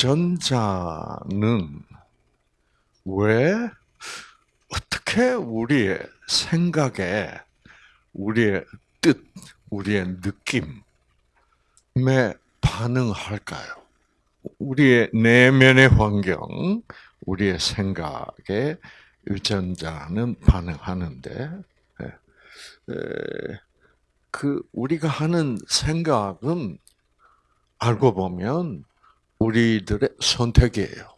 유전자는 왜 어떻게 우리의 생각에 우리의 뜻, 우리의 느낌에 반응할까요? 우리의 내면의 환경, 우리의 생각에 유전자는 반응하는데, 그 우리가 하는 생각은 알고 보면 우리들의 선택이에요.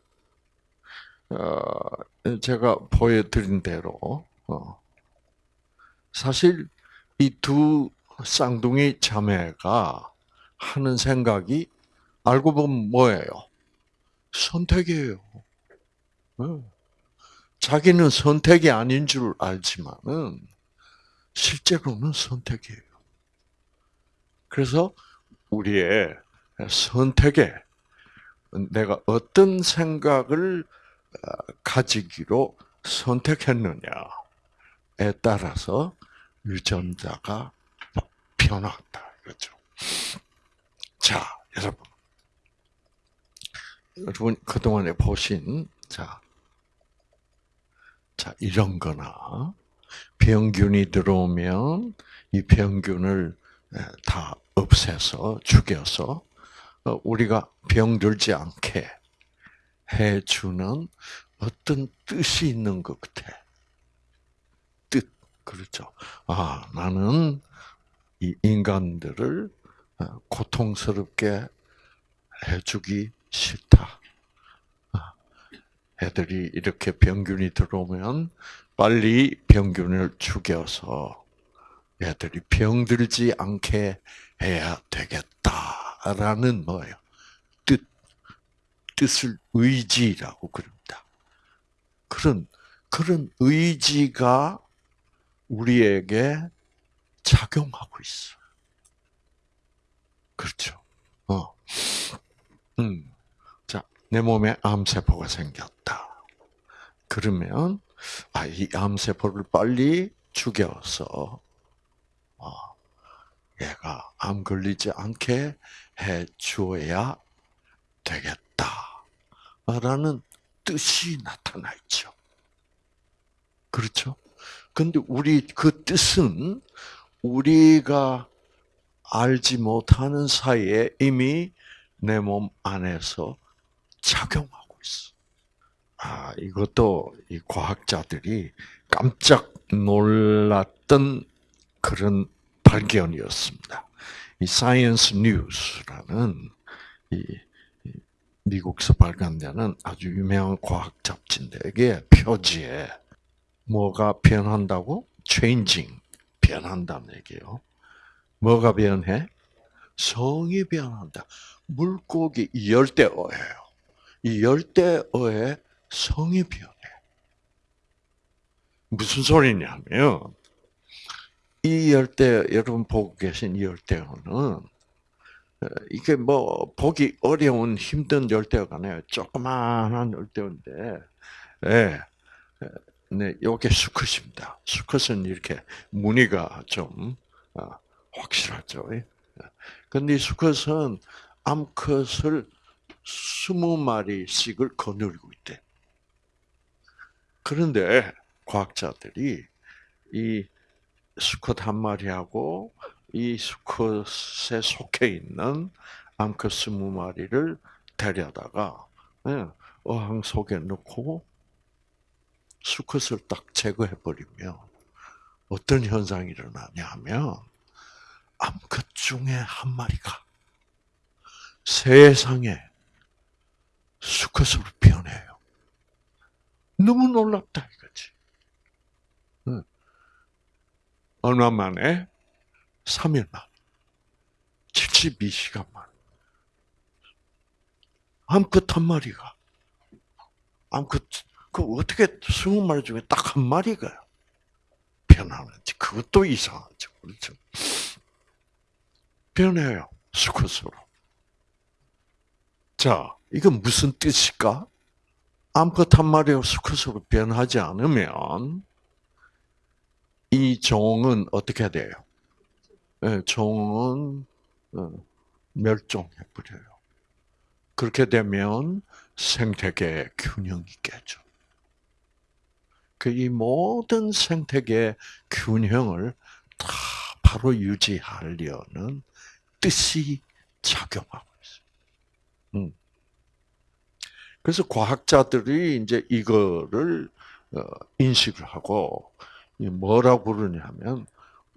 어, 제가 보여드린 대로 어, 사실 이 두 쌍둥이 자매가 하는 생각이 알고 보면 뭐예요? 선택이에요. 어. 자기는 선택이 아닌 줄 알지만은 실제로는 선택이에요. 그래서 우리의 선택에 내가 어떤 생각을 어, 가지기로 선택했느냐에 따라서 유전자가 변화한다. 이거죠. 자, 여러분. 여러분, 그동안에 보신, 자, 자, 이런 거나, 병균이 들어오면 이 병균을 다 없애서 죽여서 어, 우리가 병들지 않게 해주는 어떤 뜻이 있는 것 같아. 뜻, 그렇죠. 아, 나는 이 인간들을 어, 고통스럽게 해주기 싫다. 아, 애들이 이렇게 병균이 들어오면 빨리 병균을 죽여서 애들이 병들지 않게 해야 되겠다 라는 뭐예요? 뜻, 뜻을 의지라고 그럽니다. 그런, 그런 의지가 우리에게 작용하고 있어. 그렇죠. 어. 음. 자, 내 몸에 암세포가 생겼다. 그러면, 아, 이 암세포를 빨리 죽여서, 어, 얘가 암 걸리지 않게 해 주어야 되겠다. 라는 뜻이 나타나 있죠. 그렇죠? 근데 우리 그 뜻은 우리가 알지 못하는 사이에 이미 내 몸 안에서 작용하고 있어. 아, 이것도 이 과학자들이 깜짝 놀랐던 그런 발견이었습니다. 이 Science News라는 이 미국서 발간되는 아주 유명한 과학 잡지인데 이게 표지에 뭐가 변한다고? changing 변한다는 얘기예요. 뭐가 변해? 성이 변한다. 물고기 열대어예요. 이 열대어의 성이 변해. 무슨 소리냐면 이 열대 여러분 보고 계신 이 열대어는 어, 이게 뭐 보기 어려운 힘든 열대어가 아니에요. 조그마한 열대어인데, 예, 네, 요게 수컷입니다. 수컷은 이렇게 무늬가 좀 어, 확실하죠. 근데 수컷은 암컷을 스무 마리씩을 거느리고 있대. 그런데 과학자들이 이 수컷 한 마리하고 이 수컷에 속해 있는 암컷 스무 마리를 데려다가 예, 어항 속에 넣고 수컷을 딱 제거해 버리면 어떤 현상이 일어나냐 하면 암컷 중에 한 마리가 세상에 수컷으로 변해요. 너무 놀랍다 이거지. 얼마 만에? 3일 만. 72시간 만. 암컷 한 마리가. 암컷, 그 어떻게 20마리 중에 딱 한 마리가 변하는지. 그것도 이상하죠. 그렇죠? 변해요. 수컷으로. 자, 이건 무슨 뜻일까? 암컷 한 마리가 수컷으로 변하지 않으면 이 종은 어떻게 돼요? 네, 종은 어, 멸종해 버려요. 그렇게 되면 생태계 균형이 깨져. 그 이 모든 생태계 균형을 다 바로 유지하려는 뜻이 작용하고 있어요. 음. 그래서 과학자들이 이제 이거를 어, 인식을 하고 뭐라고 부르냐면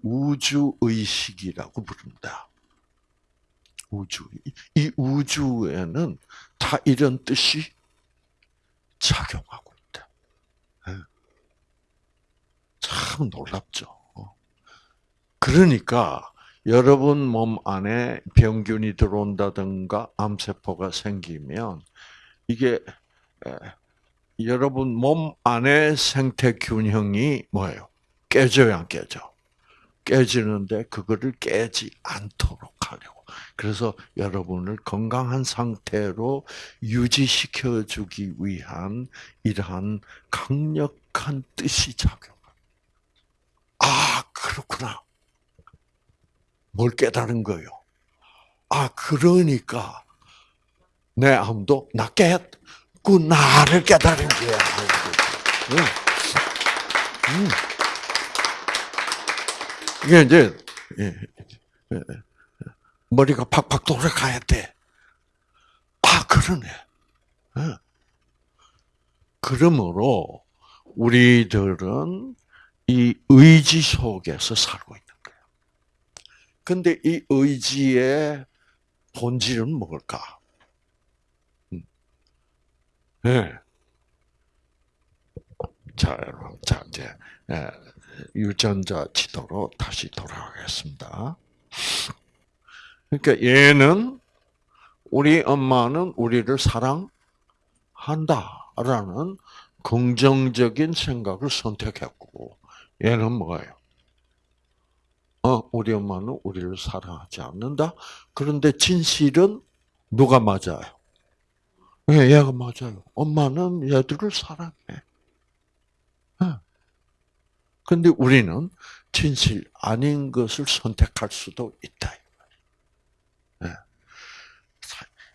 우주 의식이라고 부릅니다. 우주. 이 우주에는 다 이런 뜻이 작용하고 있다. 예. 참 놀랍죠. 그러니까 여러분 몸 안에 병균이 들어온다든가 암세포가 생기면 이게 여러분 몸 안에 생태 균형이 뭐예요? 깨져야 안 깨져? 깨지는데 그거를 깨지 않도록 하려고. 그래서 여러분을 건강한 상태로 유지시켜 주기 위한 이러한 강력한 뜻이 작용. 아, 그렇구나. 뭘 깨달은 거요? 아, 그러니까 내 암도 나 깨, 그 나를 깨달은 거야. 응. 응. 이게 이제 예, 예, 머리가 팍팍 돌아가야 돼. 아 그러네. 예. 그러므로 우리들은 이 의지 속에서 살고 있는 거예요. 근데 이 의지의 본질은 뭘까? 음. 네. 자, 자 이제 유전자 지도로 다시 돌아가겠습니다. 그러니까 얘는 우리 엄마는 우리를 사랑한다 라는 긍정적인 생각을 선택했고 얘는 뭐예요? 어, 우리 엄마는 우리를 사랑하지 않는다. 그런데 진실은 누가 맞아요? 예, 얘가 맞아요. 엄마는 얘들을 사랑해. 근데 우리는 진실 아닌 것을 선택할 수도 있다. 네.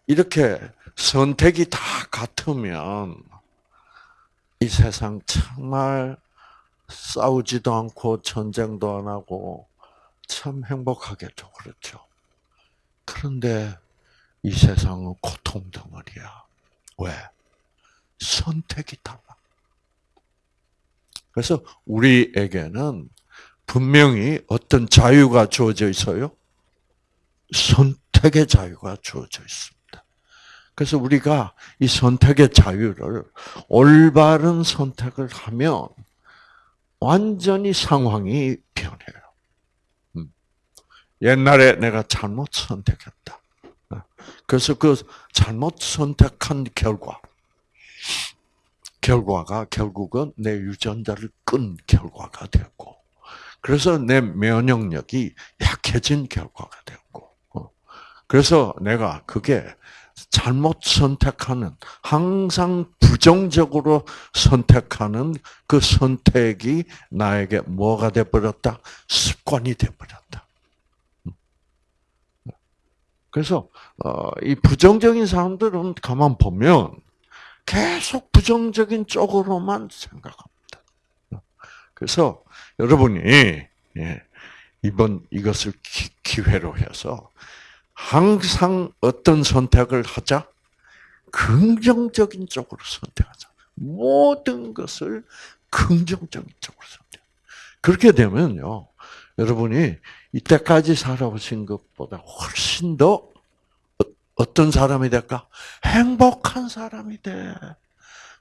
이렇게 선택이 다 같으면 이 세상 정말 싸우지도 않고 전쟁도 안 하고 참 행복하겠죠. 그렇죠. 그런데 이 세상은 고통 덩어리야. 왜? 선택이 달라. 그래서 우리에게는 분명히 어떤 자유가 주어져 있어요? 선택의 자유가 주어져 있습니다. 그래서 우리가 이 선택의 자유를 올바른 선택을 하면 완전히 상황이 변해요. 음. 옛날에 내가 잘못 선택했다. 그래서 그 잘못 선택한 결과, 결과가 결국은 내 유전자를 끈 결과가 되었고, 그래서 내 면역력이 약해진 결과가 되었고, 어. 그래서 내가 그게 잘못 선택하는, 항상 부정적으로 선택하는 그 선택이 나에게 뭐가 돼버렸다? 습관이 돼버렸다. 음. 그래서 어, 이 부정적인 사람들은 가만 보면 계속 부정적인 쪽으로만 생각합니다. 그래서 여러분이 예, 이번 이것을 기회로 해서 항상 어떤 선택을 하자? 긍정적인 쪽으로 선택하자. 모든 것을 긍정적인 쪽으로 선택. 그렇게 되면요, 여러분이 이때까지 살아오신 것보다 훨씬 더 어떤 사람이 될까? 행복한 사람이 돼.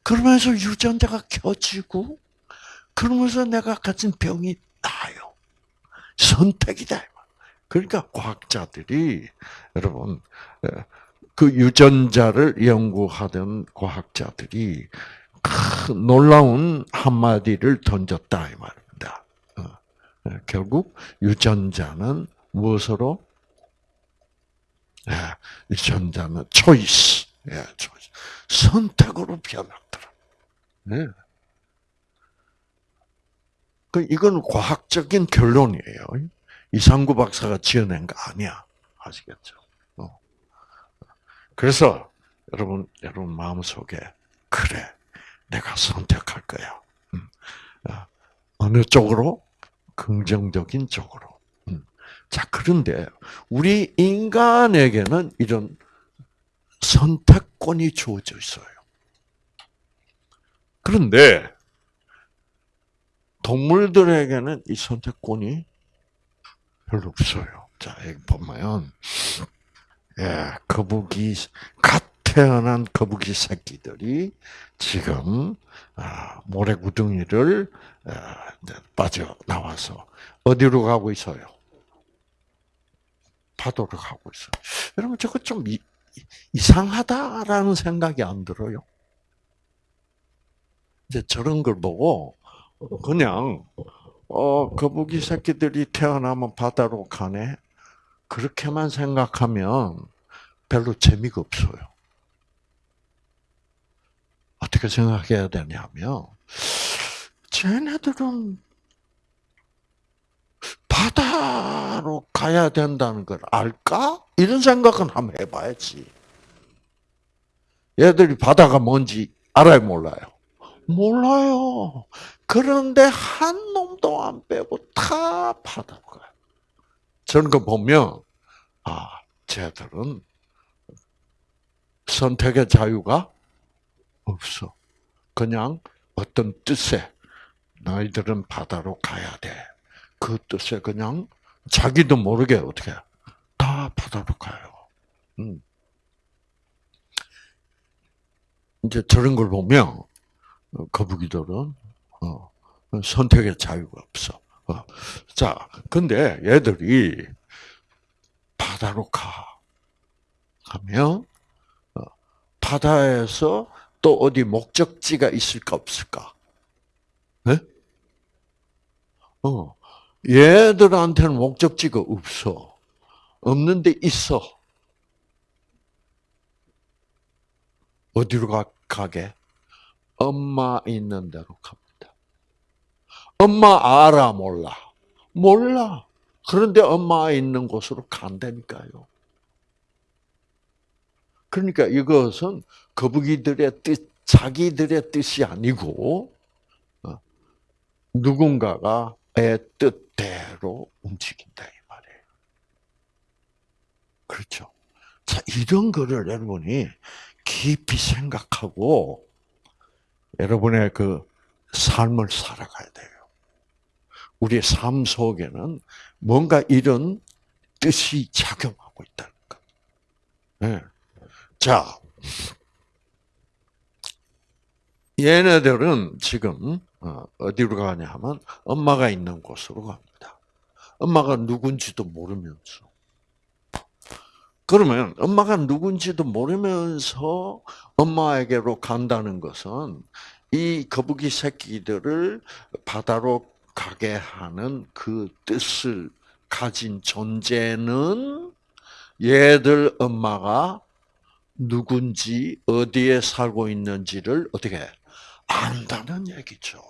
그러면서 유전자가 켜지고, 그러면서 내가 가진 병이 나요. 선택이다. 그러니까 과학자들이, 여러분, 그 유전자를 연구하던 과학자들이 큰 놀라운 한마디를 던졌다, 이 말입니다. 어, 결국 유전자는 무엇으로 예, 전자는 초이스, 예. 선택으로 변했더라. 예. 그 이건 과학적인 결론이에요. 이상구 박사가 지어낸 거 아니야. 아시겠죠? 어. 그래서 여러분, 여러분 마음 속에 그래, 내가 선택할 거야. 음. 아, 어느 쪽으로? 긍정적인 쪽으로. 음. 자, 그런데 우리 인간에게는 이런 선택권이 주어져 있어요. 그런데 동물들에게는 이 선택권이 별로 없어요. 자, 여기 보면, 예, 거북이, 갓 태어난 거북이 새끼들이 지금, 아, 모래구덩이를, 아, 빠져 나와서, 어디로 가고 있어요? 파도로 가고 있어요. 여러분, 저거 좀 이, 이상하다라는 생각이 안 들어요? 이제 저런 걸 보고, 그냥, 어, 거북이 새끼들이 태어나면 바다로 가네? 그렇게만 생각하면 별로 재미가 없어요. 어떻게 생각해야 되냐면, 쟤네들은 바다로 가야 된다는 걸 알까? 이런 생각은 한번 해봐야지. 얘들이 바다가 뭔지 알아요, 몰라요? 몰라요. 그런데 한 놈도 안 빼고 다 바다로 가요. 저런 거 보면, 아, 쟤들은 선택의 자유가 없어. 그냥 어떤 뜻에 너희들은 바다로 가야 돼. 그 뜻에 그냥 자기도 모르게 어떻게 다 바다로 가요. 음. 이제 저런 걸 보면 거북이들은 어, 선택의 자유가 없어. 어. 자, 근데 얘들이 바다로 가. 가면, 어, 바다에서 또 어디 목적지가 있을까, 없을까? 네? 어, 얘들한테는 목적지가 없어. 없는데 있어. 어디로 가, 가게? 엄마 있는 대로 갑니다. 엄마 알아, 몰라? 몰라. 그런데 엄마 있는 곳으로 간다니까요. 그러니까 이것은 거북이들의 뜻, 자기들의 뜻이 아니고, 어, 누군가가의 뜻대로 움직인다, 이 말이에요. 그렇죠. 자, 이런 거를 여러분이 깊이 생각하고, 여러분의 그 삶을 살아가야 돼요. 우리의 삶 속에는 뭔가 이런 뜻이 작용하고 있다는 것. 네. 자, 얘네들은 지금 어, 어디로 가냐 하면 엄마가 있는 곳으로 갑니다. 엄마가 누군지도 모르면서. 그러면 엄마가 누군지도 모르면서 엄마에게로 간다는 것은 이 거북이 새끼들을 바다로 가게 하는 그 뜻을 가진 존재는 얘들 엄마가 누군지 어디에 살고 있는지를 어떻게 안다는 얘기죠.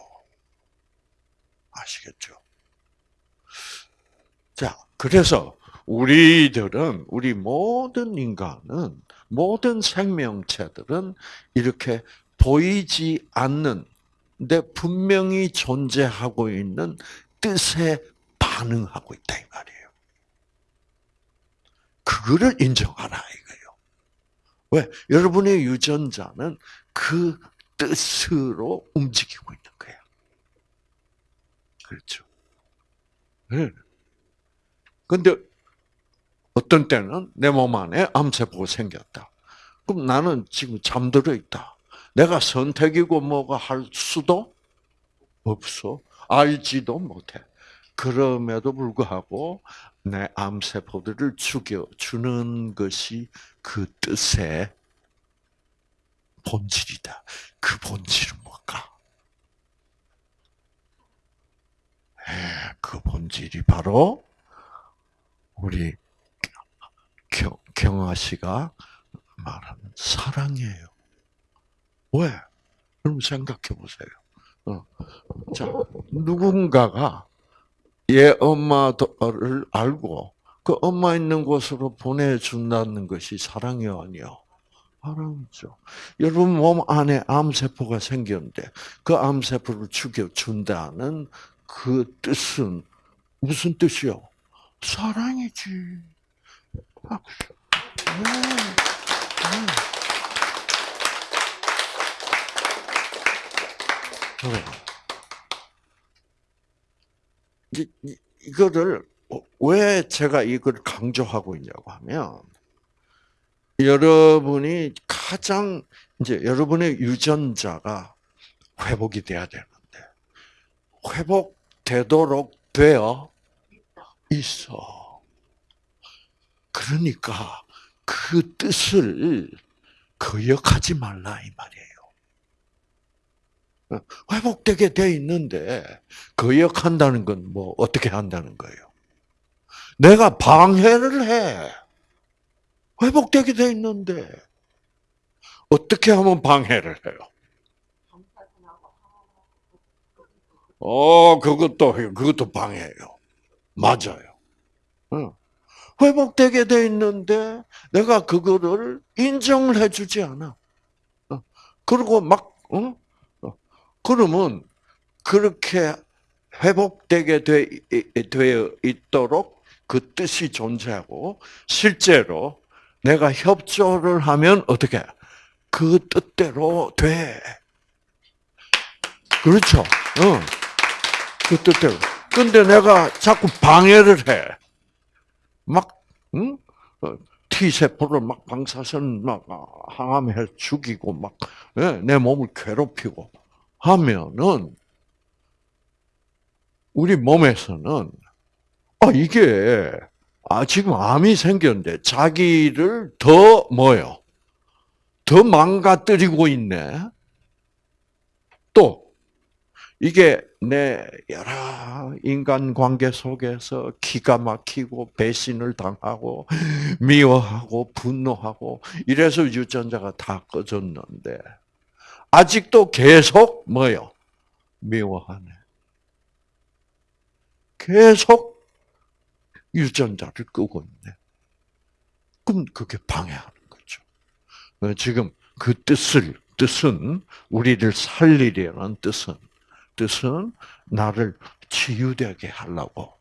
아시겠죠? 자, 그래서 우리들은 우리 모든 인간은 모든 생명체들은 이렇게 보이지 않는 데 분명히 존재하고 있는 뜻에 반응하고 있다 이 말이에요. 그거를 인정하라 이거예요. 왜? 여러분의 유전자는 그 뜻으로 움직이고 있는 거야. 그렇죠. 네. 근데 어떤 때는 내 몸 안에 암세포가 생겼다. 그럼 나는 지금 잠들어 있다. 내가 선택이고 뭐가 할 수도 없어. 알지도 못해. 그럼에도 불구하고 내 암세포들을 죽여주는 것이 그 뜻의 본질이다. 그 본질은 뭘까? 그 본질이 바로 우리 경아 씨가 말하는 사랑이에요. 왜? 그럼 생각해 보세요. 어. 자, 누군가가 얘 엄마를 알고 그 엄마 있는 곳으로 보내준다는 것이 사랑이 아니요. 사랑이죠. 여러분 몸 안에 암세포가 생겼는데 그 암세포를 죽여준다는 그 뜻은 무슨 뜻이요? 사랑이지. 박수. 네. 네. 이, 이거를 왜 제가 이걸 강조하고 있냐고 하면 여러분이 가장 이제 여러분의 유전자가 회복이 돼야 되는데 회복되도록 되어 있어. 그러니까 그 뜻을 거역하지 말라 이 말이에요. 회복되게 돼 있는데 거역한다는 건 뭐 어떻게 한다는 거예요? 내가 방해를 해. 회복되게 돼 있는데 어떻게 하면 방해를 해요? 어, 그것도 그것도 방해예요. 맞아요. 응. 회복되게 돼 있는데 내가 그거를 인정을 해주지 않아. 어. 그리고 막 어? 어. 그러면 그렇게 회복되게 되, 되어 있도록 그 뜻이 존재하고 실제로 내가 협조를 하면 어떻게 그 뜻대로 돼. 그렇죠. 응. 그 뜻대로. 근데 내가 자꾸 방해를 해. 막, 응? 어, T세포를 막 방사선 막 항암해 죽이고 막, 예, 내 몸을 괴롭히고 하면은, 우리 몸에서는, 아, 이게, 아, 지금 암이 생겼는데 자기를 더 뭐요? 더 망가뜨리고 있네. 또 이게 내 여러 인간 관계 속에서 기가 막히고 배신을 당하고 미워하고 분노하고 이래서 유전자가 다 꺼졌는데 아직도 계속 뭐요? 미워하네. 계속 유전자를 끄고 있네. 그럼 그게 방해하는 거죠. 어, 지금 그 뜻을 뜻은 우리를 살리려는 뜻은 뜻은 나를 치유되게 하려고.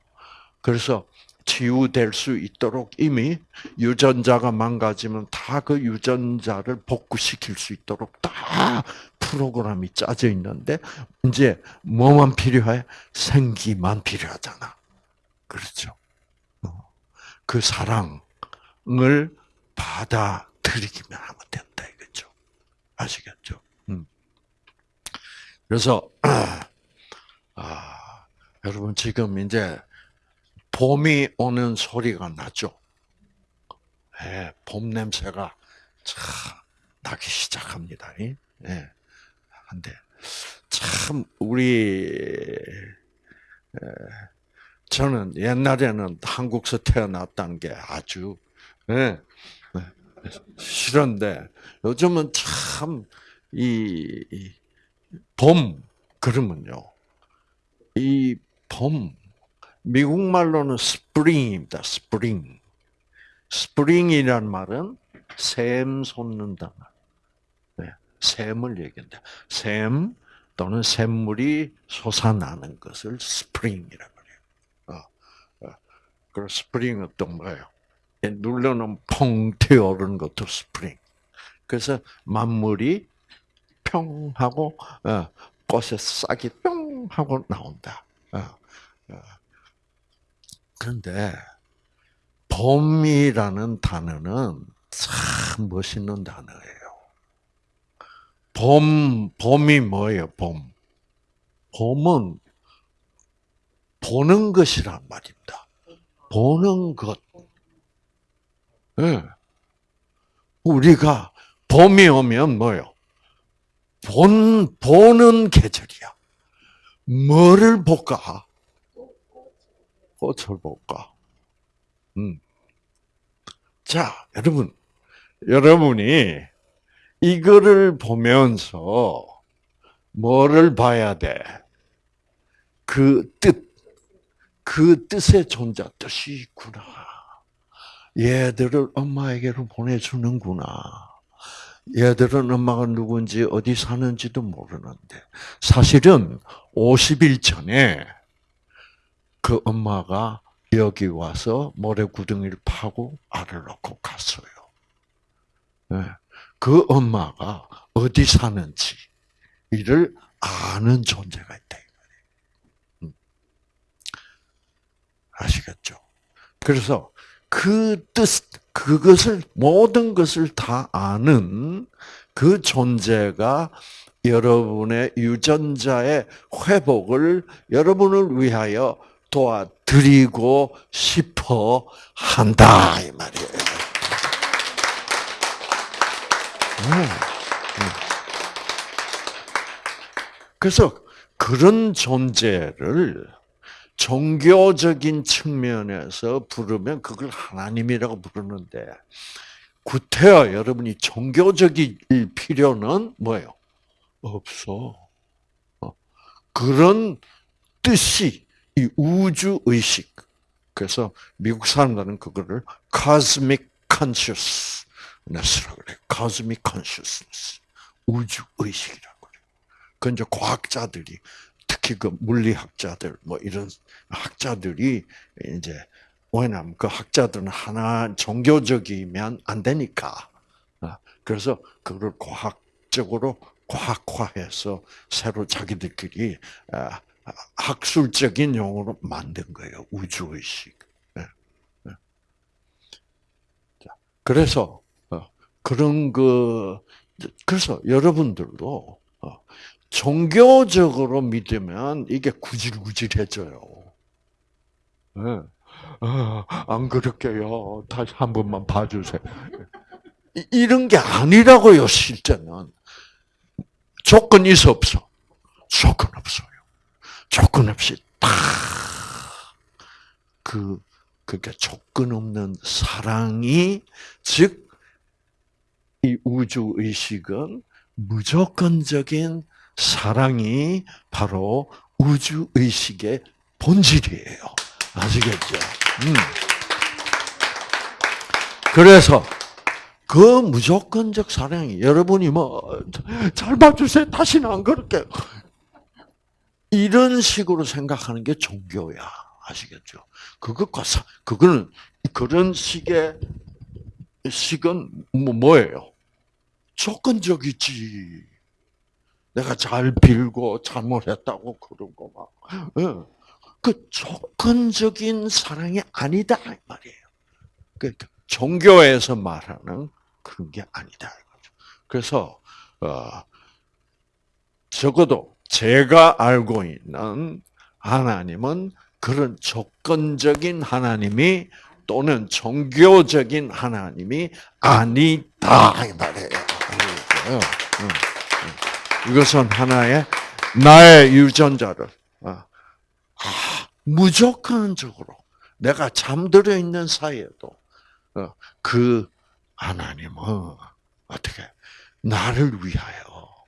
그래서 치유될 수 있도록 이미 유전자가 망가지면 다 그 유전자를 복구시킬 수 있도록 다 프로그램이 짜져 있는데 이제 뭐만 필요해? 생기만 필요하잖아. 그렇죠. 그 사랑을 받아들이기만 하면 된다 이거죠. 아시겠죠? 음. 그래서 아, 여러분 지금 이제 봄이 오는 소리가 나죠. 네, 봄 냄새가 참 나기 시작합니다. 네. 한데 참 우리 저는 옛날에는 한국서 태어났다는 게 아주 네, 싫은데 요즘은 참 이 봄 그러면요 이 봄 미국 말로는 spring입니다. spring spring이란 말은 샘 솟는다. 네, 샘을 얘기한다. 샘 또는 샘물이 솟아나는 것을 spring이라고 그 spring은 또 뭐예요? 눌러놓으면 펑 튀어오르는 것도 스프링. 그래서 만물이 평 하고 어, 꽃에 싹이 뿅 하고 나온다. 어, 어. 그런데 봄이라는 단어는 참 멋있는 단어예요. 봄, 봄이 뭐예요, 봄? 봄은 보는 것이란 말입니다. 보는 것. 네. 우리가 봄이 오면 뭐요? 본, 보는 계절이야. 뭐를 볼까? 꽃을 볼까? 음. 자, 여러분. 여러분이 이거를 보면서 뭐를 봐야 돼? 그 뜻, 그 뜻의 존재, 뜻이 있구나. 얘들을 엄마에게로 보내주는구나. 얘들은 엄마가 누군지 어디 사는지도 모르는데 사실은 50일 전에 그 엄마가 여기 와서 모래 구덩이를 파고 알을 낳고 갔어요. 네. 그 엄마가 어디 사는지 이를 아는 존재가 있다. 아시겠죠? 그래서 그 뜻, 그것을, 모든 것을 다 아는 그 존재가 여러분의 유전자의 회복을 여러분을 위하여 도와드리고 싶어 한다. 이 말이에요. 네. 그래서 그런 존재를 종교적인 측면에서 부르면 그걸 하나님이라고 부르는데 구태여 여러분이 종교적일 필요는 뭐예요? 없어. 어. 그런 뜻이 이 우주 의식. 그래서 미국 사람들은 그거를 cosmic consciousness라고 그래요. cosmic consciousness. 우주 의식이라고 그래요. 그 이제 과학자들이 특히 그 물리학자들 뭐 이런 학자들이 이제 왜냐하면 그 학자들은 하나 종교적이면 안 되니까 어, 그래서 그걸 과학적으로 과학화해서 새로 자기들끼리 어, 학술적인 용어로 만든 거예요 우주의식. 예, 예. 그래서 어, 그런 그 그래서 여러분들도 종교적으로 믿으면 이게 구질구질해져요. 네. 안 그럴게요. 다시 한 번만 봐주세요. 이런 게 아니라고요, 실제는. 조건 있어, 없어? 조건 없어요. 조건 없이 딱, 그, 그러니까 조건 없는 사랑이, 즉, 이 우주의식은 무조건적인 사랑이 바로 우주 의식의 본질이에요. 아시겠죠? 음. 그래서 그 무조건적 사랑이 여러분이 뭐 잘 봐주세요. 다시는 안 그럴게. 이런 식으로 생각하는 게 종교야. 아시겠죠? 그것과 사, 그거는 그런 식의 식은 뭐 뭐예요? 조건적이지. 내가 잘 빌고 잘못했다고 그러고 막. 예. 그 조건적인 사랑이 아니다 이 말이에요. 그 종교에서 말하는 그런 게 아니다 이거죠. 그래서 어, 적어도 제가 알고 있는 하나님은 그런 조건적인 하나님이 또는 종교적인 하나님이 아니다 이 말이에요. 이것은 하나의 나의 유전자를 어, 아, 무조건적으로 내가 잠들어 있는 사이에도 어, 그 하나님은 어떻게 나를 위하여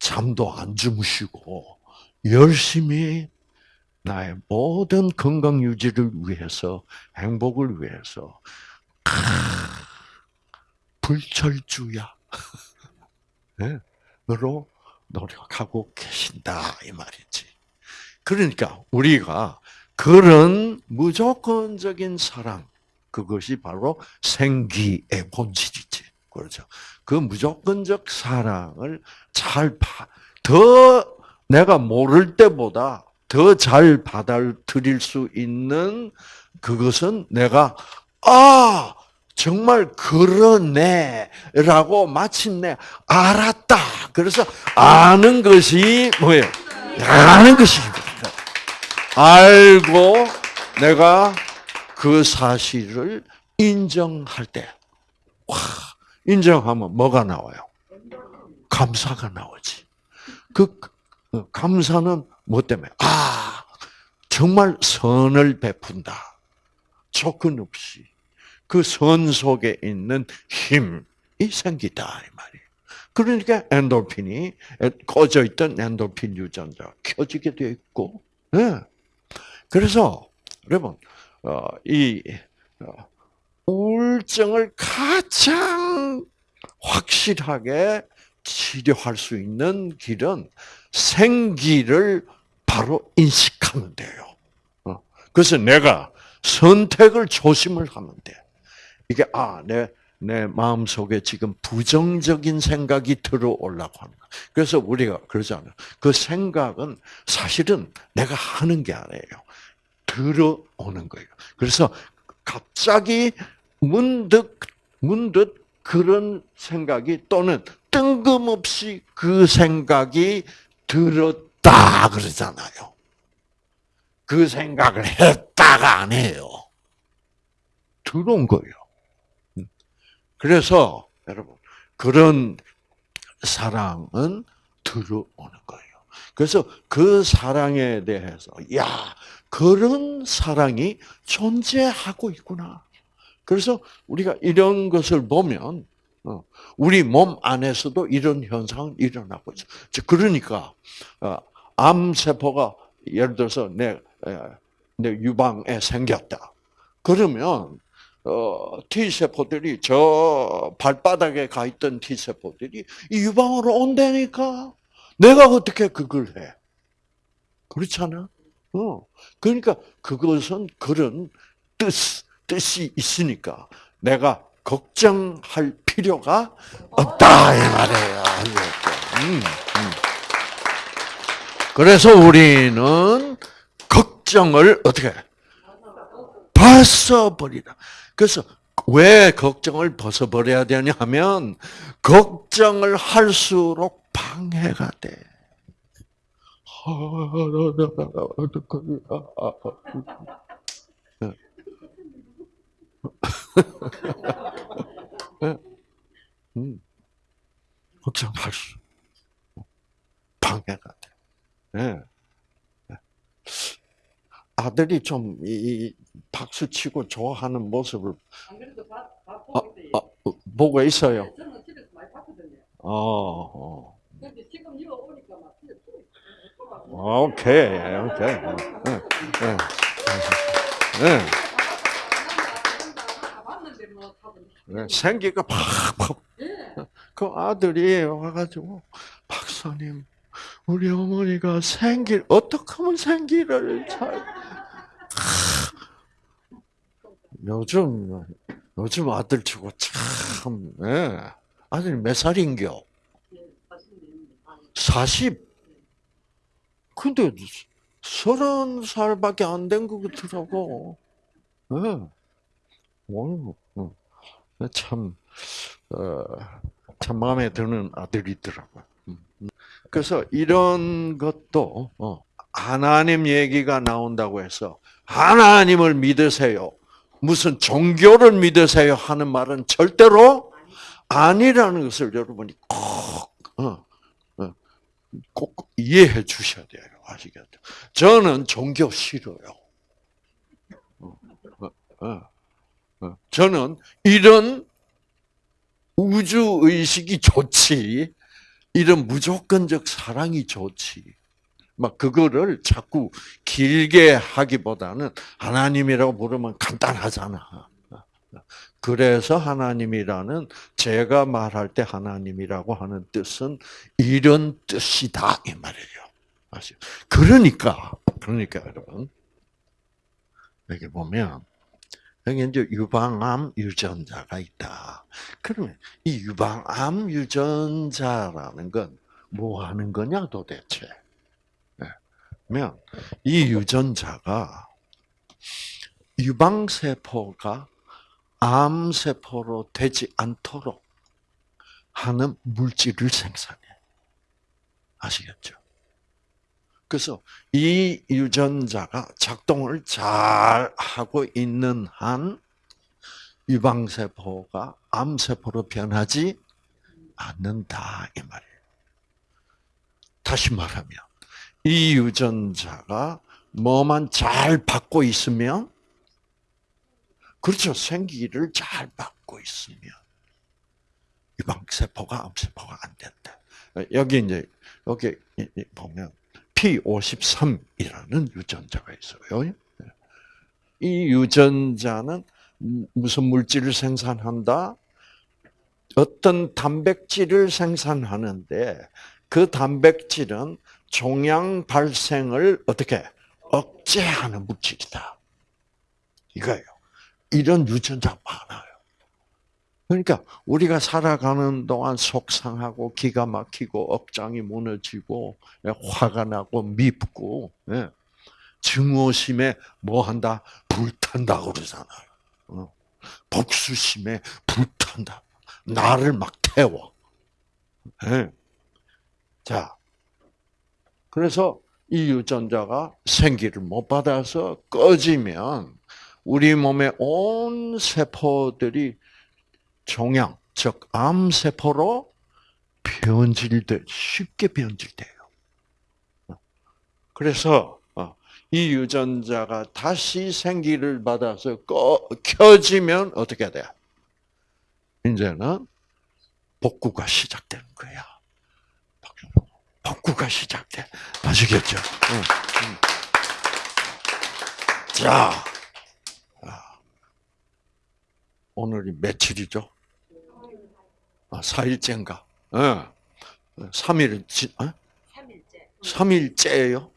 잠도 안 주무시고 열심히 나의 모든 건강 유지를 위해서 행복을 위해서 불철주야. 네? 으로 노력하고 계신다 이 말이지. 그러니까 우리가 그런 무조건적인 사랑 그것이 바로 생기의 본질이지. 그렇죠. 그 무조건적 사랑을 잘 파, 더 내가 모를 때보다 더 잘 받아들일 수 있는 그것은 내가 아 정말 그러네라고 마침내 알았다. 그래서 아는 것이 뭐예요? 아는 것이 알고 내가 그 사실을 인정할 때, 와, 인정하면 뭐가 나와요? 감사가 나오지. 그 감사는 뭐 때문에? 아, 정말 선을 베푼다. 조건 없이. 그 선 속에 있는 힘이 생기다 이 말이에요. 그러니까 엔돌핀이 꺼져 있던 엔돌핀 유전자 켜지게 되어 있고, 네. 그래서 여러분 어, 이 어, 우울증을 가장 확실하게 치료할 수 있는 길은 생기를 바로 인식하면 돼요. 어. 그래서 내가 선택을 조심을 하면 돼. 이게 아, 내, 내 마음 속에 지금 부정적인 생각이 들어오려고 하는 거. 그래서 우리가 그러잖아요. 그 생각은 사실은 내가 하는 게 아니에요. 들어오는 거예요. 그래서 갑자기 문득 문득 그런 생각이 또는 뜬금없이 그 생각이 들었다 그러잖아요. 그 생각을 했다가 안 해요. 들어온 거예요. 그래서 여러분 그런 사랑은 들어오는 거예요. 그래서 그 사랑에 대해서 야 그런 사랑이 존재하고 있구나. 그래서 우리가 이런 것을 보면 어, 우리 몸 안에서도 이런 현상은 일어나고 있어. 그러니까 어, 암 세포가 예를 들어서 내, 내 유방에 생겼다. 그러면 어, T 세포들이 저 발바닥에 가 있던 T 세포들이 이 유방으로 온다니까. 내가 어떻게 그걸 해? 그렇잖아. 어. 그러니까 그것은 그런 뜻 뜻이 있으니까 내가 걱정할 필요가 없다 이 말이에요. 음, 음. 그래서 우리는 걱정을 어떻게 벗어버리라. 그래서 왜 걱정을 벗어버려야 되냐 하면 걱정을 할수록 방해가 돼. 음. 걱정할 수 방해가 돼. 네. 아들이 좀 이, 박수 치고 좋아하는 모습을 밥 아, 보고 있어요. 아, 보고 있어요. 네. 어, 어. 있더라고요. 오케이, 오케이. 네, 네, 뭐. 생기가 팍팍. 예. 그 아들이 와가지고 박사님, 우리 어머니가 생기 어떻게 하면 생기를 잘 요즘 요즘 아들 치고 참 예. 아들이 몇 살인겨? 예, 맛있는 아, 40. 근데 서른 살밖에 안 된 것 같더라고. 예. 오, 어. 참, 어, 참 마음에 드는 아들이더라고요. 음, 음. 그래서 이런 것도, 어, 하나님 얘기가 나온다고 해서, 하나님을 믿으세요. 무슨 종교를 믿으세요 하는 말은 절대로 아니라는 것을 여러분이 꼭, 어, 어, 꼭 이해해 주셔야 돼요. 아시겠죠? 저는 종교 싫어요. 어. 저는 이런 우주 의식이 좋지, 이런 무조건적 사랑이 좋지. 막 그거를 자꾸 길게 하기보다는 하나님이라고 부르면 간단하잖아. 그래서 하나님이라는 제가 말할 때 하나님이라고 하는 뜻은 이런 뜻이다 이 말이에요. 아시죠? 그러니까 그러니까 여러분 여기 보면 여기 이제 유방암 유전자가 있다. 그러면 이 유방암 유전자라는 건 뭐 하는 거냐 도대체? 면 이 유전자가 유방세포가 암세포로 되지 않도록 하는 물질을 생산해. 아시겠죠? 그래서 이 유전자가 작동을 잘 하고 있는 한 유방세포가 암세포로 변하지 않는다 이 말이에요. 다시 말하면 이 유전자가 뭐만 잘 받고 있으면 그렇죠. 생기를 잘 받고 있으면 유방세포가 암세포가 안 된다. 여기 이제 여기 보면 P53이라는 유전자가 있어요. 이 유전자는 무슨 물질을 생산한다? 어떤 단백질을 생산하는데 그 단백질은 종양 발생을 어떻게 억제하는 물질이다. 이거예요. 이런 유전자 많아요. 그러니까 우리가 살아가는 동안 속상하고 기가 막히고 억장이 무너지고 예, 화가 나고 밉고 예. 증오심에 뭐 한다 불탄다 그러잖아요. 어. 복수심에 불탄다. 나를 막 태워. 예. 자, 그래서 이 유전자가 생기를 못 받아서 꺼지면 우리 몸의 온 세포들이 종양, 즉 암세포로 변질돼 쉽게 변질돼요. 그래서 어, 이 유전자가 다시 생기를 받아서 꺼, 켜지면 어떻게 돼? 이제는 복구가 시작되는 거야. 복구가 시작돼. 아시겠죠? 응, 응. 자, 아, 오늘이 며칠이죠? 아, 4일째인가? 예. 3일, 지, 어? 3일째. 3일째예요?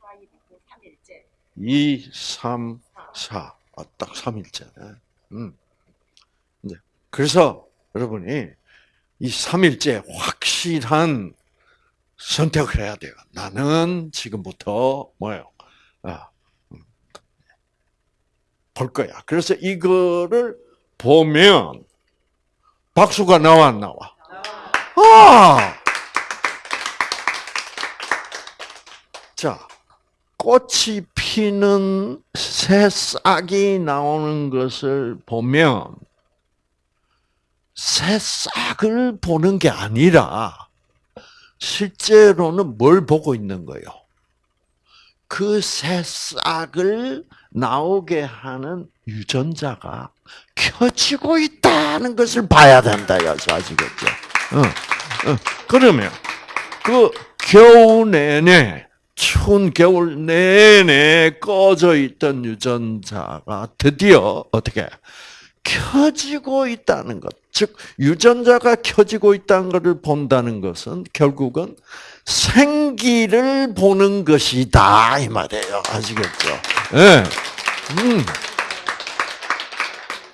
4일이고 3일째. 2, 3, 4. 아, 딱 3일째네. 음. 그래서 여러분이 이 3일째 확실한 선택을 해야 돼요. 나는 지금부터 뭐예요? 아, 음, 볼 거야. 그래서 이거를 보면 박수가 나와 안 나와? 아! 자, 꽃이 피는 새싹이 나오는 것을 보면 새싹을 보는 게 아니라 실제로는 뭘 보고 있는 거예요? 그 새싹을 나오게 하는 유전자가 켜지고 있다는 것을 봐야 된다, 여기서 아시겠죠? 어, 어. 그러면 그 겨우 내내 추운 겨울 내내 꺼져 있던 유전자가 드디어 어떻게 켜지고 있다는 것. 즉 유전자가 켜지고 있다는 것을 본다는 것은 결국은 생기를 보는 것이다 이 말이에요. 아시겠죠? 예. 음.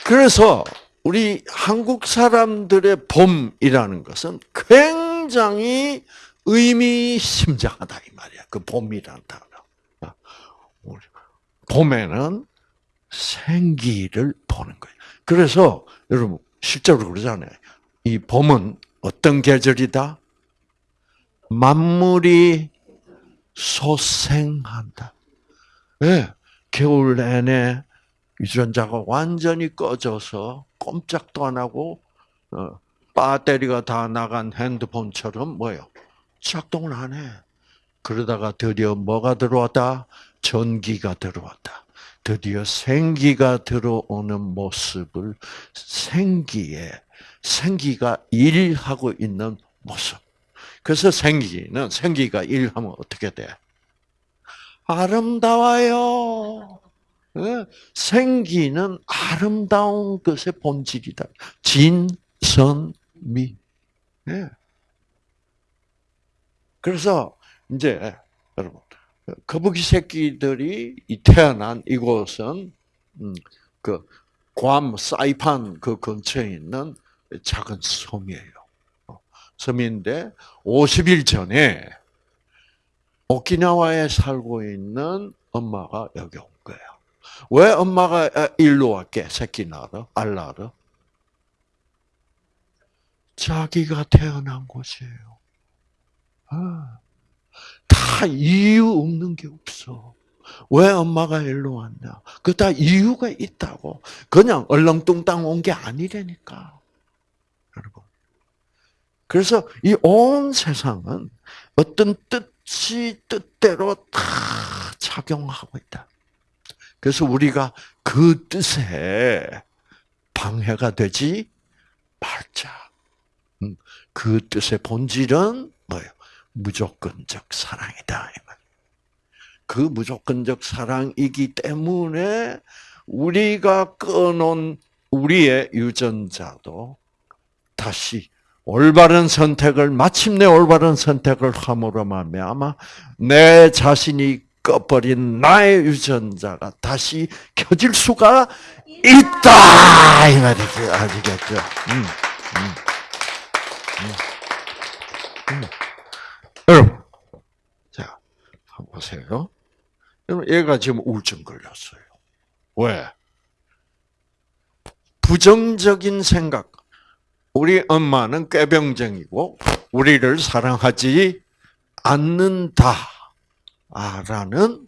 그래서 우리 한국 사람들의 봄이라는 것은 굉장히 의미심장하다 이 말이야. 그 봄이라는 단어. 우리 봄에는 생기를 보는 거예요. 그래서 여러분 실제로 그러잖아요. 이 봄은 어떤 계절이다? 만물이 소생한다. 예, 겨울 내내 유전자가 완전히 꺼져서 꼼짝도 안 하고 어, 배터리가 다 나간 핸드폰처럼 뭐요? 작동을 안 해. 그러다가 드디어 뭐가 들어왔다? 전기가 들어왔다. 드디어 생기가 들어오는 모습을 생기에 생기가 일하고 있는 모습. 그래서 생기는 생기가 일하면 어떻게 돼? 아름다워요. 예? 생기는 아름다운 것의 본질이다. 진선미. 예. 그래서 이제 여러분 거북이 새끼들이 이 태어난 이곳은 음, 그괌 사이판 그 근처에 있는 작은 섬이에요. 어, 섬인데 50일 전에 오키나와에 살고 있는 엄마가 여기 온 거예요. 왜 엄마가 일로 왔게? 새끼 낳으러? 알 낳으러? 자기가 태어난 곳이에요. 아. 다 이유 없는 게 없어. 왜 엄마가 일로 왔냐? 그 다 이유가 있다고. 그냥 얼렁뚱땅 온 게 아니라니까. 여러분. 그래서 이 온 세상은 어떤 뜻이 뜻대로 다 작용하고 있다. 그래서 우리가 그 뜻에 방해가 되지 말자. 음, 그 뜻의 본질은 뭐예요? 무조건적 사랑이다. 그 무조건적 사랑이기 때문에 우리가 끊은 우리의 유전자도 다시 올바른 선택을 마침내 올바른 선택을 함으로 말미암아 내 자신이 꺼버린 나의 유전자가 다시 켜질 수가 있다 이 말이죠 아시겠죠? 음, 음, 음, 음. 여러분, 자 한번 보세요. 여러분 얘가 지금 우울증 걸렸어요. 왜? 부정적인 생각. 우리 엄마는 꾀병쟁이고 우리를 사랑하지 않는다. 라는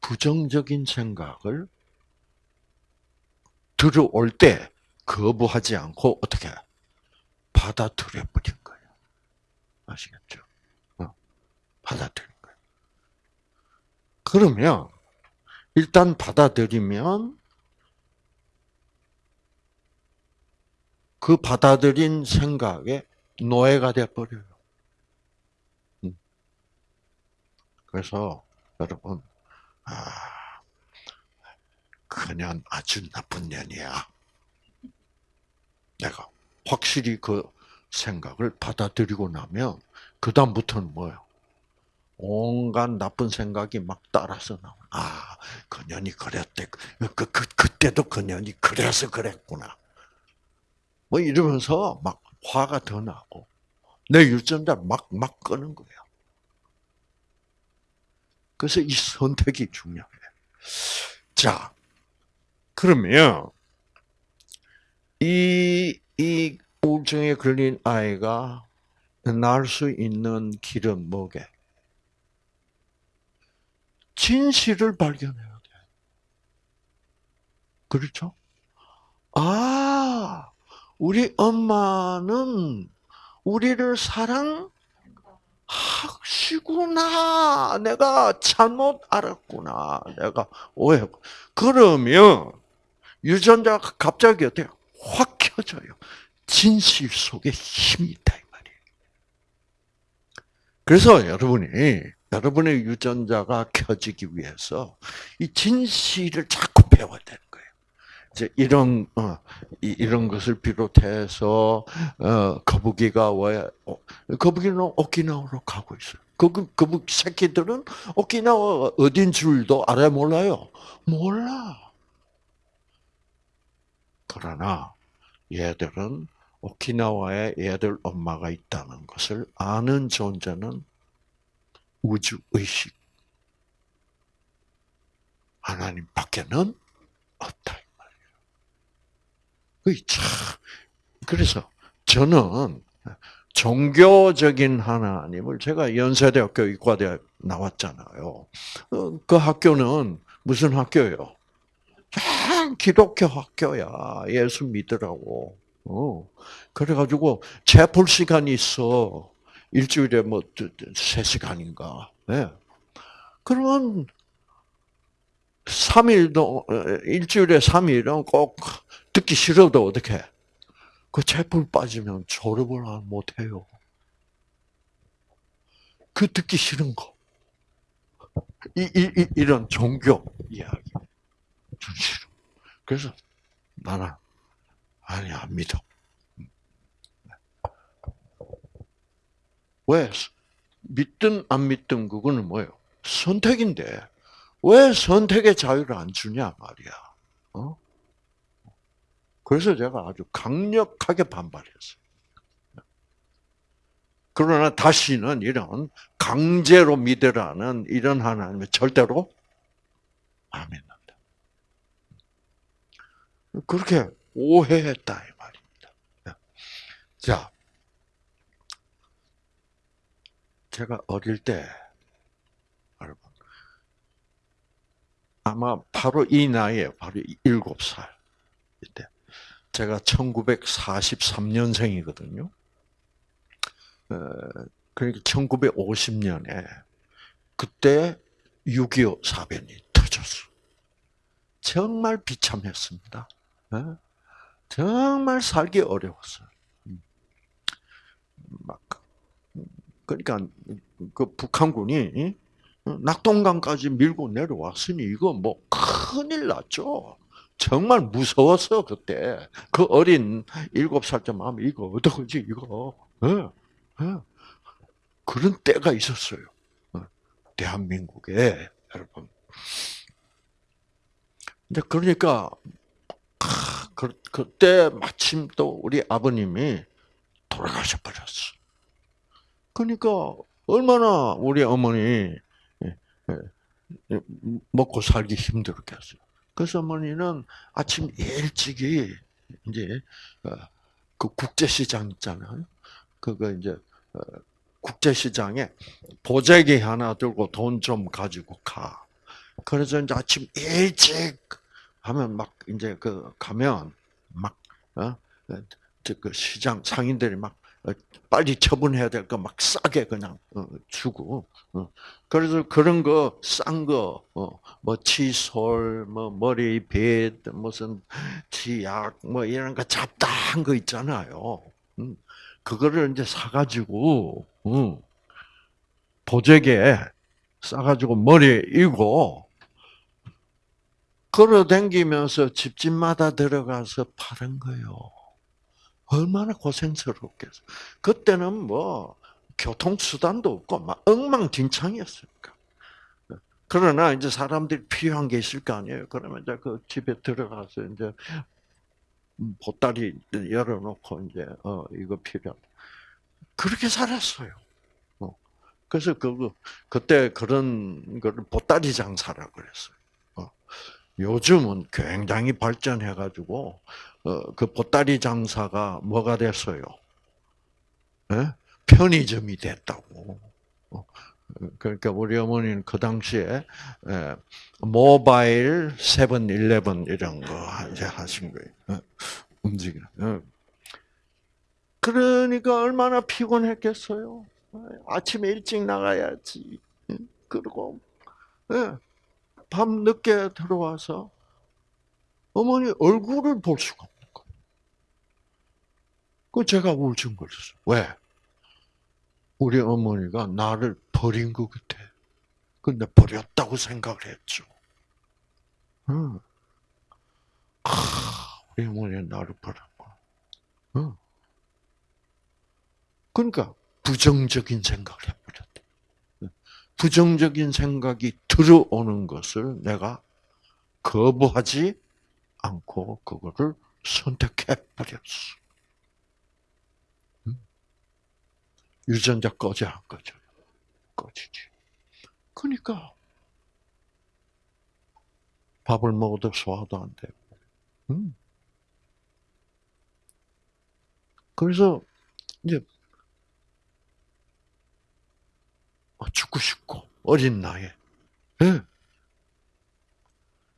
부정적인 생각을 들어올 때 거부하지 않고 어떻게 받아들여 버린 거예요. 아시겠죠? 어, 받아들인 거예요. 그러면 일단 받아들이면 그 받아들인 생각에 노예가 돼 버려요. 음. 그래서 여러분 아, 그년 아주 나쁜 년이야. 내가 확실히 그 생각을 받아들이고 나면 그 다음부터는 뭐예요? 온갖 나쁜 생각이 막 따라서 나와. 아, 그년이 그랬대. 그, 그, 그, 그때도 그년이 그래서 그랬구나. 뭐 이러면서 막 화가 더 나고 내 유전자를 막, 막 끄는 거예요. 그래서 이 선택이 중요해. 자, 그러면 이, 이 우울증에 걸린 아이가 날 수 있는 길은 뭐게? 진실을 발견해야 돼. 그렇죠? 아, 우리 엄마는 우리를 사랑하시구나. 내가 잘못 알았구나. 내가 오해. 그러면 유전자가 갑자기 어때요? 확 켜져요. 진실 속에 힘이 있다 이 말이에요. 그래서 여러분이 여러분의 유전자가 켜지기 위해서 이 진실을 자꾸 배워야 되는 거예요. 이제 이런 어, 이, 이런 것을 비롯해서 어, 거북이가 왜 어, 거북이는 오키나와로 가고 있어요. 거북 거북 새끼들은 오키나와 어딘 줄도 알아 몰라요. 몰라. 그러나 얘들은 오키나와에 얘들 엄마가 있다는 것을 아는 존재는 우주 의식 하나님 밖에는 없다 그래서 저는 종교적인 하나님을 제가 연세대학교 의과대 나왔잖아요. 어, 그 학교는 무슨 학교예요? 참 기독교 학교야. 예수 믿으라고. 어. 그래가지고 재볼 시간이 있어. 일주일에 뭐세 시간인가. 예. 그러면 3일도 일주일에 3일은 꼭 듣기 싫어도 어떻게? 그 재볼 빠지면 졸업을 못 해요. 그 듣기 싫은 거. 이, 이, 이 이런 종교 이야기. 그래서 나는 아니 안 믿어. 왜 믿든 안 믿든 그거는 뭐예요? 선택인데 왜 선택의 자유를 안 주냐 말이야. 어? 그래서 제가 아주 강력하게 반발했어요. 그러나 다시는 이런 강제로 믿으라는 이런 하나님을 절대로 안 믿는다. 그렇게 오해했다 이 말입니다. 자, 제가 어릴 때 여러분 아마 바로 이 나이에 바로 일곱 살 이때 제가 1943년생이거든요. 그러니까 1950년에 그때 6.25 사변이 터졌어. 정말 비참했습니다. 정말 살기 어려웠어요. 막 그러니까 그 북한군이 낙동강까지 밀고 내려왔으니 이거 뭐 큰일 났죠. 정말 무서웠어 그때 그 어린 일곱 살짜 마음 이거 어떡하지 이거 예, 예. 그런 때가 있었어요 어, 대한민국에 여러분 이제 그러니까 크, 그, 그때 마침 또 우리 아버님이 돌아가셔 버렸어 그러니까 얼마나 우리 어머니 예, 예, 먹고 살기 힘들었겠어요. 그래서 어머니는 아침 일찍이 이제 어, 그 국제시장 있잖아요. 그거 이제 어, 국제시장에 보자기 하나 들고 돈 좀 가지고 가. 그래서 이제 아침 일찍 하면 막 이제 그 가면 막 어? 그 시장 상인들이 막 어, 빨리 처분해야 될 거 막 싸게 그냥 어, 주고 어. 그래서 그런 거 싼 거 뭐 칫솔 뭐 머리빗 무슨 치약 뭐 이런 거 잡다한 거 있잖아요. 음. 그거를 이제 사가지고 음, 보재게 싸가지고 머리에 이고 걸어다니면서 집집마다 들어가서 파는 거요. 얼마나 고생스럽겠어. 그때는 뭐 교통수단도 없고 막 엉망진창이었으니까. 그러나 이제 사람들이 필요한 게 있을 거 아니에요. 그러면 이제 그 집에 들어가서 이제 보따리 열어놓고 이제 어 이거 필요. 그렇게 살았어요. 어. 그래서 그 그때 그런 거를 보따리 장사라 그랬어요. 어. 요즘은 굉장히 발전해가지고 어, 그 보따리 장사가 뭐가 됐어요? 예? 편의점이 됐다고. 어, 그러니까 우리 어머니는 그 당시에 예, 모바일 세븐일레븐 이런 거 이제 하신 거예요. 어, 움직여. 어. 그러니까 얼마나 피곤했겠어요. 아침에 일찍 나가야지. 그리고 예, 밤 늦게 들어와서 어머니 얼굴을 볼 수가 없는 거예요. 그 제가 우울증 걸렸어. 왜? 우리 어머니가 나를 버린 것 같아. 근데 버렸다고 생각을 했죠. 응. 아, 우리 어머니는 나를 거야. 응. 그러니까 부정적인 생각을 해버렸다. 부정적인 생각이 들어오는 것을 내가 거부하지 않고 그거를 선택해 버렸어. 유전자 꺼져 안 꺼져? 꺼지지. 그러니까 밥을 먹어도 소화도 안 되고. 음. 그래서 이제 죽고 싶고 어린 나이에. 예.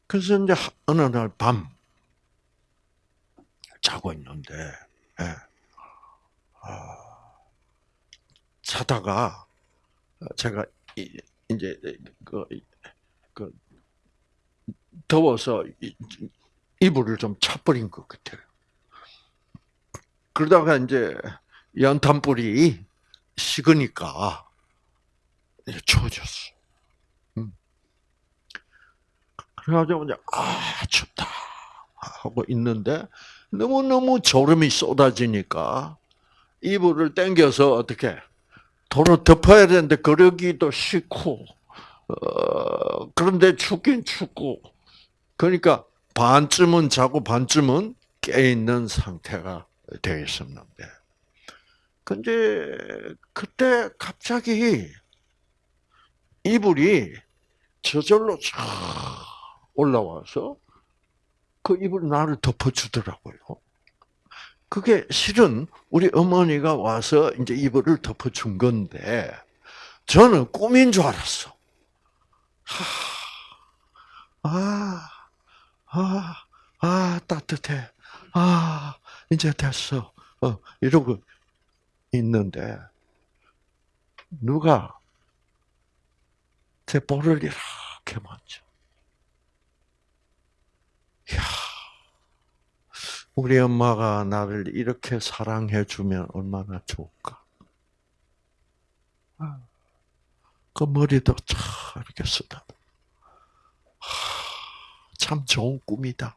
그래서 이제 어느 날 밤 자고 있는데 예. 아, 자다가 제가 이제 그, 그 더워서 이불을 좀 차버린 것 같아요. 그러다가 이제 연탄불이 식으니까 추워졌어. 음. 그래가지고 이제 아 춥다 하고 있는데 너무 너무 졸음이 쏟아지니까 이불을 당겨서 어떻게 도로 덮어야 되는데 그러기도 싫고 어, 그런데 춥긴 춥고 그러니까 반쯤은 자고 반쯤은 깨 있는 상태가 되어 있었는데 근데 그때 갑자기 이불이 저절로 쫙 올라와서 그 이불 나를 덮어주더라고요. 그게 실은 우리 어머니가 와서 이제 이불을 덮어준 건데, 저는 꿈인 줄 알았어. 하, 아, 아, 아, 따뜻해. 아, 이제 됐어. 어, 이러고 있는데, 누가 제 볼을 이렇게 만져. 야 우리 엄마가 나를 이렇게 사랑해 주면 얼마나 좋을까. 그 머리도 참 이렇게 쓰다. 참 좋은 꿈이다.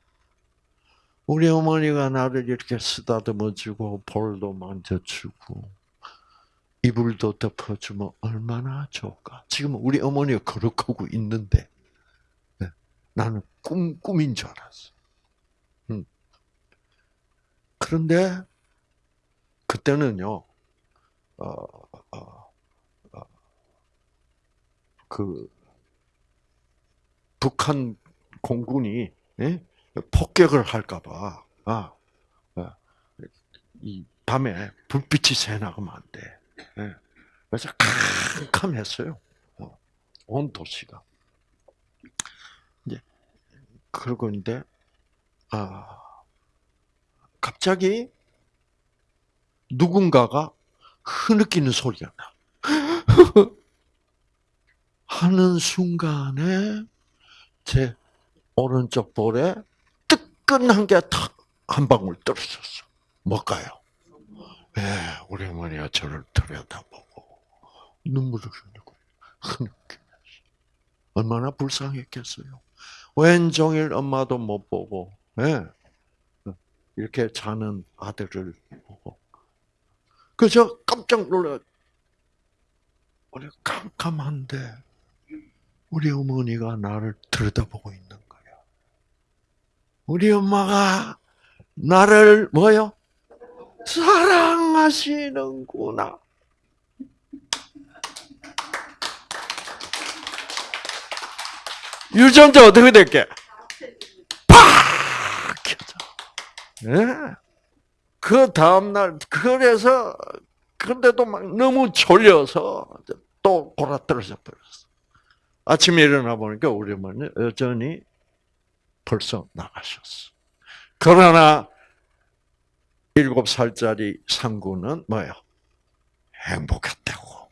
우리 어머니가 나를 이렇게 쓰다듬어 주고 볼도 만져 주고 이불도 덮어주면 얼마나 좋을까. 지금 우리 어머니가 그렇게 있는데 네, 나는 꿈 꿈인 줄 알았어. 음. 그런데 그때는요, 어, 어, 어, 그 북한 공군이 예? 폭격을 할까봐 아, 아, 이 밤에 불빛이 새 나가면 안 돼. 예. 그래서 캄캄했어요. 어, 온 도시가. 이제 그러고 있는데 아 갑자기 누군가가 흐느끼는 소리가 나. 하는 순간에 제 오른쪽 볼에 뜨끈한 게 탁 한 방울 떨어졌어. 뭘까요? 예, 우리 어머니가 저를 들여다보고 눈물을 흘리고 얼마나 불쌍했겠어요. 왼종일 엄마도 못 보고, 예, 이렇게 자는 아들을 보고. 그저 깜짝 놀라. 우리 깜깜한데 우리 어머니가 나를 들여다보고 있는 거야. 우리 엄마가 나를 뭐요? 사랑하시는구나. 유전자 어떻게 될게? 팍! 켜져. 예. 그 다음날, 그래서, 근데도 막 너무 졸려서 또 골아떨어져 버렸어. 아침에 일어나 보니까 우리 어머니 여전히 벌써 나가셨어. 그러나 일곱 살짜리 상구는 뭐예요? 행복했다고.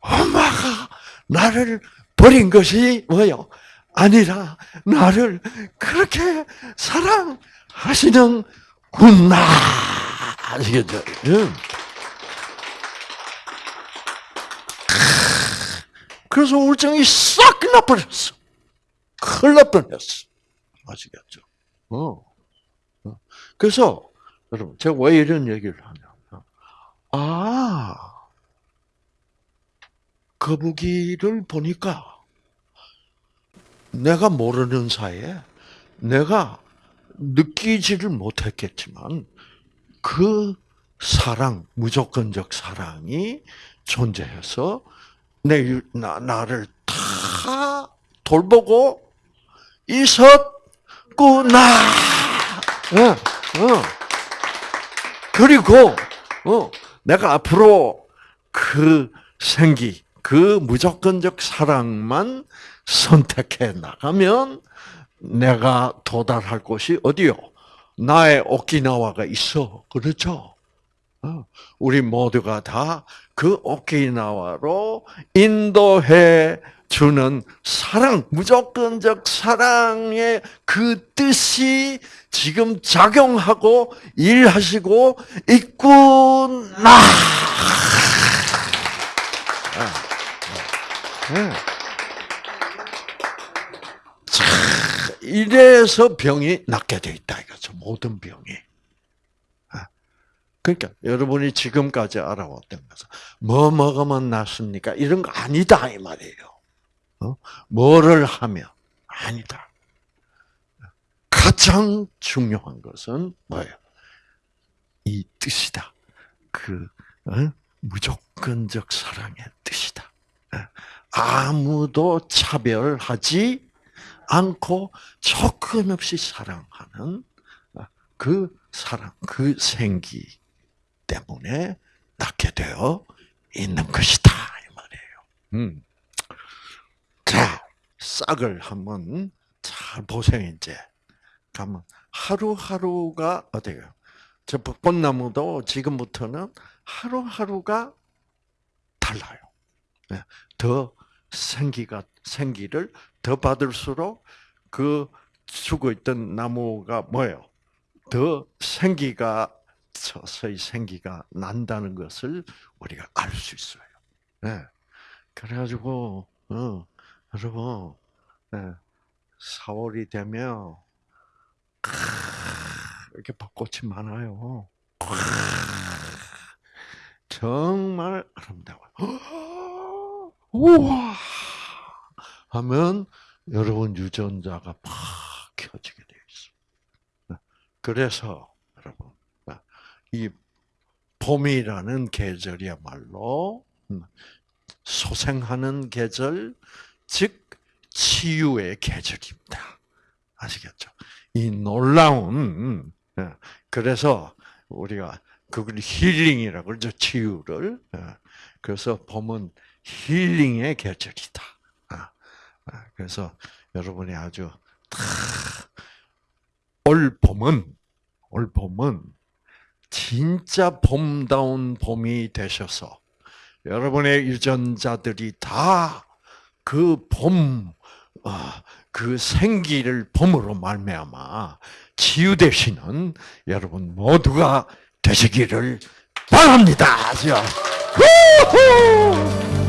엄마가 나를 버린 것이 뭐예요? 아니라 나를 그렇게 사랑하시는구나. 아시겠죠? 응. 그래서 우울증이 싹 나버렸어. 큰일 날 뻔했어. 아시겠죠? 어. 어. 그래서 여러분, 제가 왜 이런 얘기를 하냐면, 아, 거북이를 보니까 내가 모르는 사이에 내가 느끼지를 못했겠지만 그 사랑, 무조건적 사랑이 존재해서 내, 나, 나를 다 돌보고 있었구나. 어, 어. 그리고 어, 내가 앞으로 그 생기, 그 무조건적 사랑만 선택해 나가면 내가 도달할 곳이 어디요? 나의 오키나와가 있어. 그렇죠? 어, 우리 모두가 다 그 오키나와로 인도해 주는 사랑, 무조건적 사랑의 그 뜻이 지금 작용하고 일하시고 있구나. 네. 자, 이래서 병이 낫게 돼 있다 이거죠. 모든 병이. 그러니까 여러분이 지금까지 알아왔던 것은 뭐 먹으면 낫습니까? 이런 거 아니다 이 말이에요. 어? 뭐를 하면 아니다. 가장 중요한 것은 뭐예요? 이 뜻이다. 그 어? 무조건적 사랑의 뜻이다. 어? 아무도 차별하지 않고 조건 없이 사랑하는 어, 그 사랑, 그 생기 때문에 낳게 되어 있는 것이다 이 말이에요. 음. 자, 싹을 한번 잘 보세요 이제. 가면 하루하루가 어때요? 저 벚꽃나무도 지금부터는 하루하루가 달라요. 네, 더 생기가 생기를 더 받을수록 그 죽어 있던 나무가 뭐예요? 더 생기가 서서히 생기가 난다는 것을 우리가 알 수 있어요. 네. 그래가지고 어, 여러분 네. 4월이 되면 이렇게 벚꽃이 많아요. 와, 정말 아름다워요. 우와! 하면 여러분 유전자가 팍 켜지게 되어 있어. 그래서 여러분 이 봄이라는 계절이야말로 음, 소생하는 계절, 즉 치유의 계절입니다. 아시겠죠? 이 놀라운 예, 그래서 우리가 그걸 힐링이라고 그러죠. 치유를. 예, 그래서 봄은 힐링의 계절이다. 아, 아, 그래서 여러분이 아주 다올 봄은 올 봄은 진짜 봄다운 봄이 되셔서 여러분의 유전자들이 다 그 봄, 아, 그 생기를 봄으로 말미암아 치유 되시는 여러분 모두가 되시기를 바랍니다. 자, 후후!